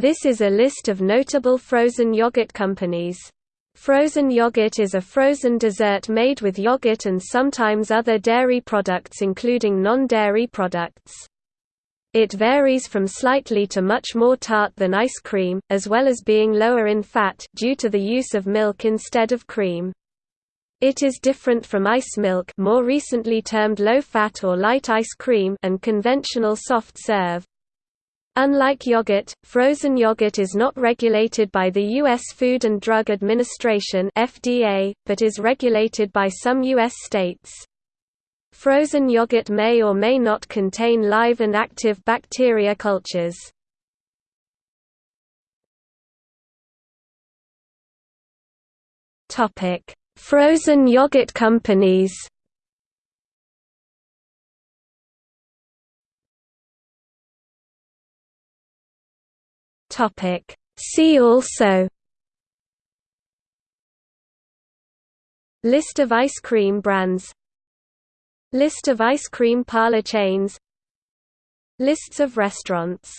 This is a list of notable frozen yogurt companies. Frozen yogurt is a frozen dessert made with yogurt and sometimes other dairy products including non-dairy products. It varies from slightly to much more tart than ice cream, as well as being lower in fat due to the use of milk instead of cream. It is different from ice milk more recently termed low-fat or light ice cream and conventional soft serve. Unlike yogurt, frozen yogurt is not regulated by the U.S. Food and Drug Administration (FDA), but is regulated by some U.S. states. Frozen yogurt may or may not contain live and active bacteria cultures. Topic: Frozen yogurt companies. Topic. See also List of ice cream brands List of ice cream parlor chains Lists of restaurants